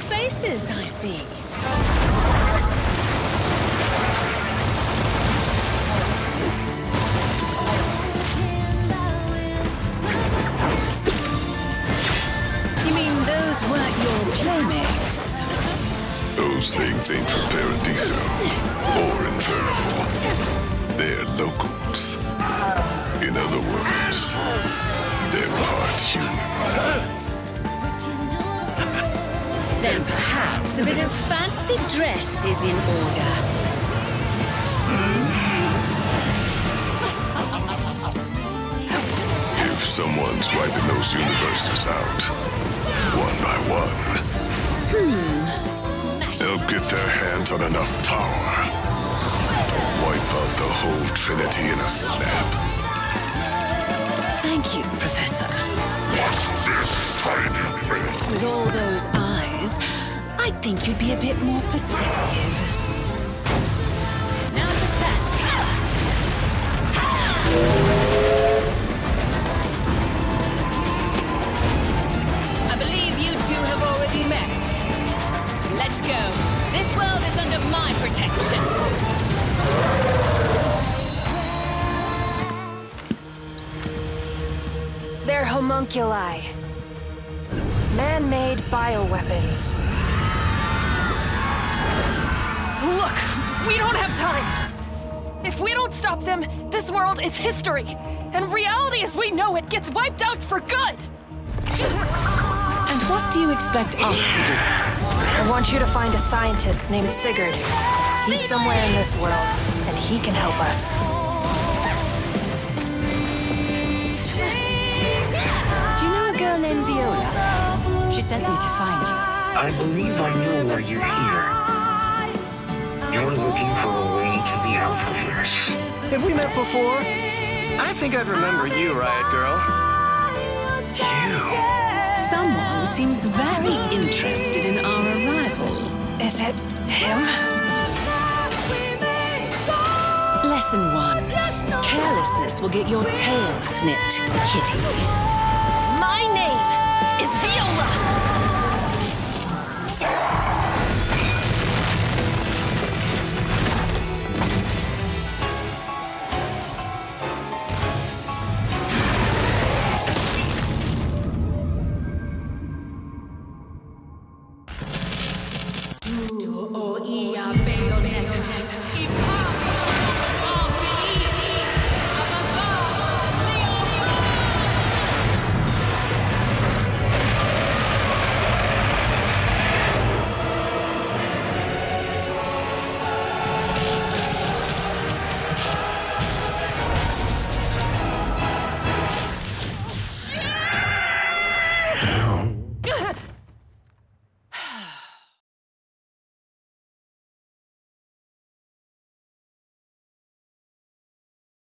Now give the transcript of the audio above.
places, I see. You mean those weren't your playmates? Those things ain't from Paradiso or Inferno. They're locals. In other words, they're part human. Then perhaps a bit of fancy dress is in order. If someone's wiping those universes out, one by one, Hmm. they'll get their hands on enough power. To wipe out the whole Trinity in a snap. Thank you, Professor. What's this tiny thing? With all those I think you'd be a bit more perceptive. Now to that. I believe you two have already met. Let's go. This world is under my protection. They're homunculi. Man-made bioweapons. Look, we don't have time. If we don't stop them, this world is history. And reality as we know it gets wiped out for good. And what do you expect us to do? I want you to find a scientist named Sigurd. He's somewhere in this world, and he can help us. Do you know a girl named Viola? She sent me to find you. I believe I know why you're here. Have we met before? I think I'd remember you, Riot Girl. You. Someone seems very interested in our arrival. Is it him? Lesson one. Carelessness will get your tail snipped, kitty. My name is Viola.